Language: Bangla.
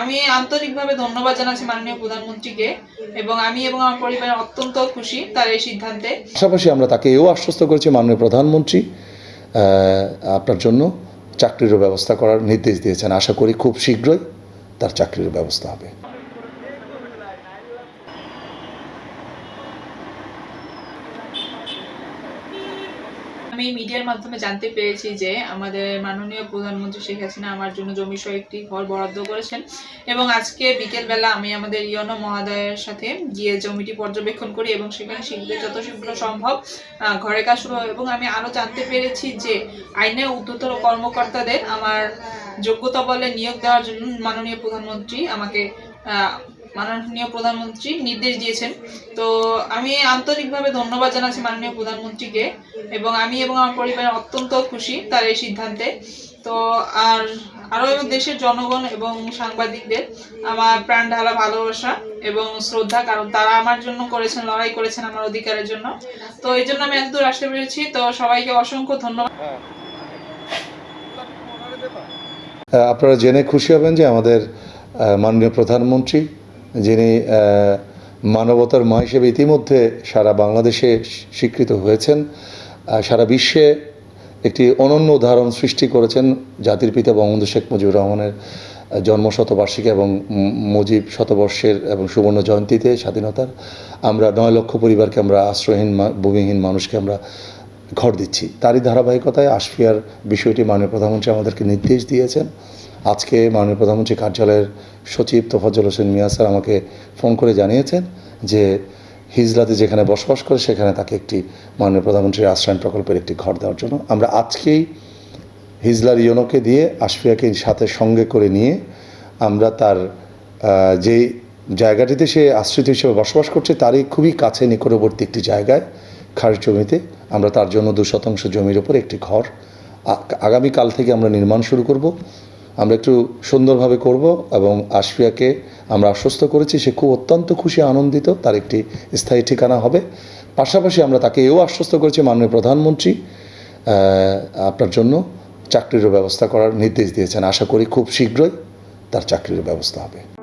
আমি আন্তরিকভাবে ধন্যবাদ জানাচ্ছি মাননীয় প্রধানমন্ত্রীকে এবং আমি এবং আমার পরিবার অত্যন্ত খুশি তার এই সিদ্ধান্তে। পাশাপাশি আমরা তাকে এও আশ্বস্ত করেছি মাননীয় প্রধানমন্ত্রী আপনার জন্য চাকরিরও ব্যবস্থা করার নির্দেশ দিয়েছেন। আশা করি খুব শীঘ্রই তার চাকরির ব্যবস্থা হবে। আমি মিডিয়ার মাধ্যমে জানতে পেরেছি যে আমাদের মাননীয় প্রধানমন্ত্রী শেখ হাসিনা আমার জন্য জমি সহ একটি ঘর বরাদ্দ করেছেন। এবং আজকে বিকেলবেলা আমি আমাদের ইয়নো মহোদয়ের সাথে গিয়ে জমিটি পর্যবেক্ষণ করি এবং সেখানে শীঘ্র যত শীঘ্র সম্ভব ঘরে কাজ শুরু হয়। এবং আমি আরও জানতে পেরেছি যে আইনে উদ্ধতর কর্মকর্তাদের আমার যোগ্যতা বলে নিয়োগ দেওয়ার জন্য মাননীয় প্রধানমন্ত্রী আমাকে মাননীয় প্রধানমন্ত্রী নির্দেশ দিয়েছেন। তো আমি আন্তরিকভাবে ধন্যবাদ জানাচ্ছি মাননীয় প্রধানমন্ত্রীকে এবং আমি এবং আমার পরিবার অত্যন্ত খুশি তার এই সিদ্ধান্তে। তো আর আরও এবং দেশের জনগণ এবং সাংবাদিকদের আমার প্রাণ ঢালা ভালোবাসা এবং শ্রদ্ধা, কারণ তারা আমার জন্য করেছেন, লড়াই করেছেন আমার অধিকারের জন্য। তো এই জন্য আমি এতদূর আসতে পেরেছি। তো সবাইকে অসংখ্য ধন্যবাদ। আপনারা জেনে খুশি হবেন যে আমাদের মাননীয় প্রধানমন্ত্রী যিনি মানবতার মা হিসেবে ইতিমধ্যে সারা বাংলাদেশে স্বীকৃত হয়েছেন সারা বিশ্বে একটি অনন্য উদাহরণ সৃষ্টি করেছেন জাতির পিতা বঙ্গবন্ধু শেখ মুজিবুর রহমানের জন্ম শতবার্ষিকী এবং মুজিব শতবর্ষের এবং সুবর্ণ জয়ন্তীতে স্বাধীনতার। আমরা নয় লক্ষ পরিবারকে আমরা আশ্রয়হীন ভূমিহীন মানুষকে আমরা ঘর দিচ্ছি। তারই ধারাবাহিকতায় আশফিয়ার বিষয়টি মাননীয় প্রধানমন্ত্রী আমাদেরকে নির্দেশ দিয়েছেন। আজকে মাননীয় প্রধানমন্ত্রী কার্যালয়ের সচিব তোফাজ্জল হোসেন মিয়া স্যার আমাকে ফোন করে জানিয়েছেন যে হিজলাতে যেখানে বসবাস করে, সেখানে তাকে একটি মাননীয় প্রধানমন্ত্রীর আশ্রয়ণ প্রকল্পের একটি ঘর দেওয়ার জন্য। আমরা আজকেই হিজলার ইয়নোকে দিয়ে, আশফিয়াকে সাথে সঙ্গে করে নিয়ে আমরা তার যে জায়গাটিতে সে আশ্রিত হিসেবে বসবাস করছে, তারই খুবই কাছে নিকটবর্তী একটি জায়গায়, খাস জমিতে, আমরা তার জন্য দু শতাংশ জমির ওপর একটি ঘর আগামীকাল থেকে আমরা নির্মাণ শুরু করব। আমরা একটু সুন্দরভাবে করব এবং আশফিয়াকে আমরা আশ্বস্ত করেছি, সে খুব অত্যন্ত খুশি, আনন্দিত, তার একটি স্থায়ী ঠিকানা হবে। পাশাপাশি আমরা তাকে এও আশ্বস্ত করেছি, মাননীয় প্রধানমন্ত্রী আপনার জন্য চাকরিরও ব্যবস্থা করার নির্দেশ দিয়েছেন। আশা করি খুব শীঘ্রই তার চাকরির ব্যবস্থা হবে।